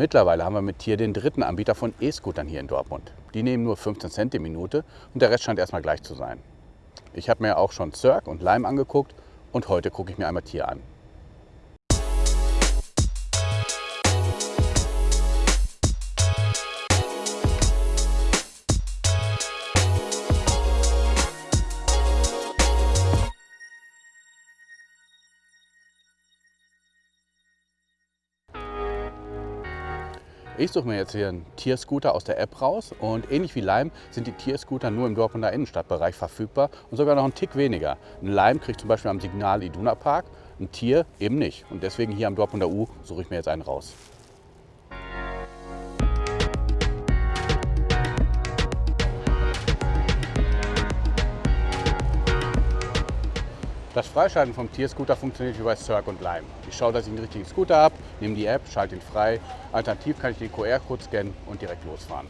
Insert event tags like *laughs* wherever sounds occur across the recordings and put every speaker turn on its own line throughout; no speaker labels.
Mittlerweile haben wir mit Tier den dritten Anbieter von E-Scootern hier in Dortmund. Die nehmen nur 15 Cent die Minute und der Rest scheint erstmal gleich zu sein. Ich habe mir auch schon Cirque und Lime angeguckt und heute gucke ich mir einmal Tier an. Ich suche mir jetzt hier einen Tierscooter aus der App raus und ähnlich wie Lime sind die Tierscooter nur im Dortmunder Innenstadtbereich verfügbar und sogar noch einen Tick weniger. Ein Lime kriegt zum Beispiel am Signal Iduna Park, ein Tier eben nicht. Und deswegen hier am Dortmunder U suche ich mir jetzt einen raus. Das Freischalten vom Tierscooter funktioniert wie bei Cirque und Lime. Ich schaue, dass ich den richtigen Scooter habe, nehme die App, schalte ihn frei. Alternativ kann ich den QR-Code scannen und direkt losfahren.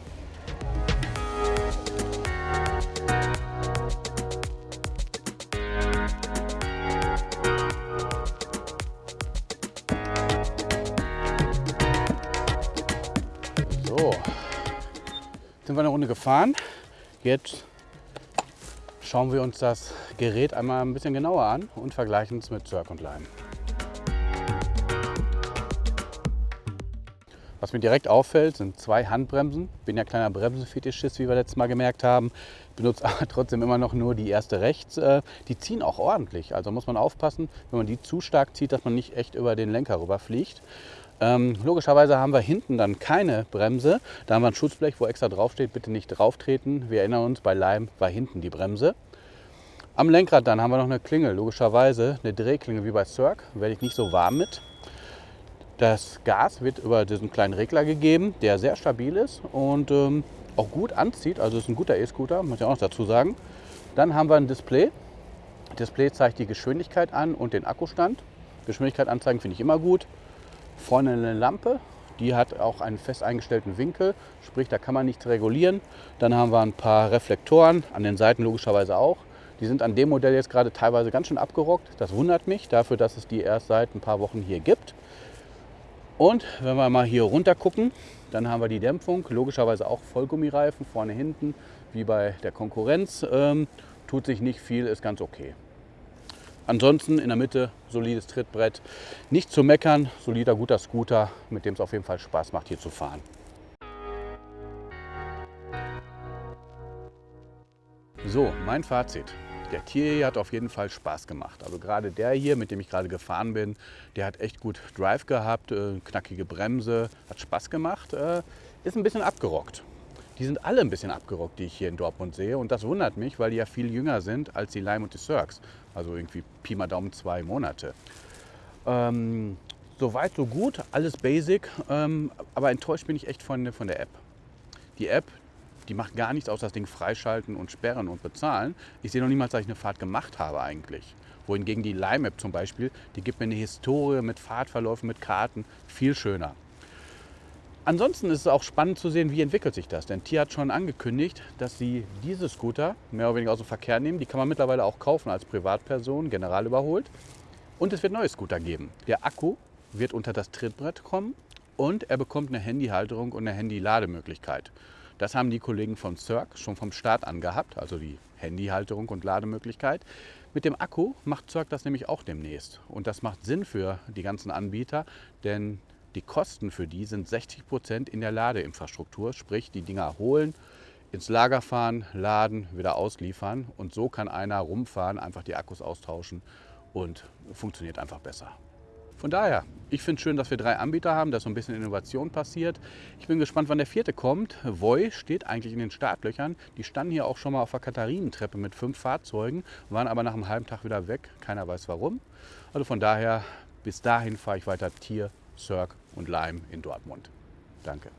So, sind wir eine Runde gefahren. Jetzt schauen wir uns das Gerät einmal ein bisschen genauer an und vergleichen es mit Cirque und Lime. Was mir direkt auffällt, sind zwei Handbremsen. Bin ja kleiner Bremsenfetischist, wie wir letztes Mal gemerkt haben. Benutze *laughs* aber trotzdem immer noch nur die erste rechts. Äh, die ziehen auch ordentlich. Also muss man aufpassen, wenn man die zu stark zieht, dass man nicht echt über den Lenker rüberfliegt. Ähm, logischerweise haben wir hinten dann keine Bremse. Da haben wir ein Schutzblech, wo extra draufsteht, bitte nicht drauf treten. Wir erinnern uns, bei Leim war hinten die Bremse. Am Lenkrad dann haben wir noch eine Klingel, logischerweise eine Drehklingel wie bei Cirque. Werde ich nicht so warm mit. Das Gas wird über diesen kleinen Regler gegeben, der sehr stabil ist und ähm, auch gut anzieht. Also ist ein guter E-Scooter, muss ich auch noch dazu sagen. Dann haben wir ein Display. Display zeigt die Geschwindigkeit an und den Akkustand. Geschwindigkeit anzeigen finde ich immer gut. Vorne eine Lampe, die hat auch einen fest eingestellten Winkel, sprich da kann man nichts regulieren. Dann haben wir ein paar Reflektoren, an den Seiten logischerweise auch. Die sind an dem Modell jetzt gerade teilweise ganz schön abgerockt. Das wundert mich, dafür, dass es die erst seit ein paar Wochen hier gibt. Und wenn wir mal hier runter gucken, dann haben wir die Dämpfung, logischerweise auch Vollgummireifen, vorne, hinten, wie bei der Konkurrenz. Ähm, tut sich nicht viel, ist ganz okay. Ansonsten in der Mitte solides Trittbrett. Nicht zu meckern, solider, guter Scooter, mit dem es auf jeden Fall Spaß macht, hier zu fahren. So, mein Fazit. Der Tier hat auf jeden Fall Spaß gemacht. Also gerade der hier, mit dem ich gerade gefahren bin, der hat echt gut Drive gehabt, äh, knackige Bremse, hat Spaß gemacht, äh, ist ein bisschen abgerockt. Die sind alle ein bisschen abgerockt, die ich hier in Dortmund sehe. Und das wundert mich, weil die ja viel jünger sind als die Lime und die Cirques. Also irgendwie Pi mal Daumen zwei Monate. Ähm, Soweit, so gut, alles basic. Ähm, aber enttäuscht bin ich echt von, von der App. Die App, die macht gar nichts außer das Ding freischalten und sperren und bezahlen. Ich sehe noch niemals, dass ich eine Fahrt gemacht habe eigentlich. Wohingegen die Lime-App zum Beispiel, die gibt mir eine Historie mit Fahrtverläufen, mit Karten, viel schöner. Ansonsten ist es auch spannend zu sehen, wie entwickelt sich das. Denn Tier hat schon angekündigt, dass sie diese Scooter mehr oder weniger aus dem Verkehr nehmen. Die kann man mittlerweile auch kaufen als Privatperson, general überholt. Und es wird neue Scooter geben. Der Akku wird unter das Trittbrett kommen und er bekommt eine Handyhalterung und eine Handy-Lademöglichkeit. Das haben die Kollegen von Cirque schon vom Start an gehabt, also die Handyhalterung und Lademöglichkeit. Mit dem Akku macht Cirque das nämlich auch demnächst. Und das macht Sinn für die ganzen Anbieter, denn die Kosten für die sind 60 Prozent in der Ladeinfrastruktur, sprich die Dinger holen, ins Lager fahren, laden, wieder ausliefern und so kann einer rumfahren, einfach die Akkus austauschen und funktioniert einfach besser. Von daher, ich finde es schön, dass wir drei Anbieter haben, dass so ein bisschen Innovation passiert. Ich bin gespannt, wann der vierte kommt. Voi steht eigentlich in den Startlöchern. Die standen hier auch schon mal auf der Katharinentreppe mit fünf Fahrzeugen, waren aber nach einem halben Tag wieder weg. Keiner weiß warum. Also von daher, bis dahin fahre ich weiter Tier, Cirque und Lime in Dortmund. Danke.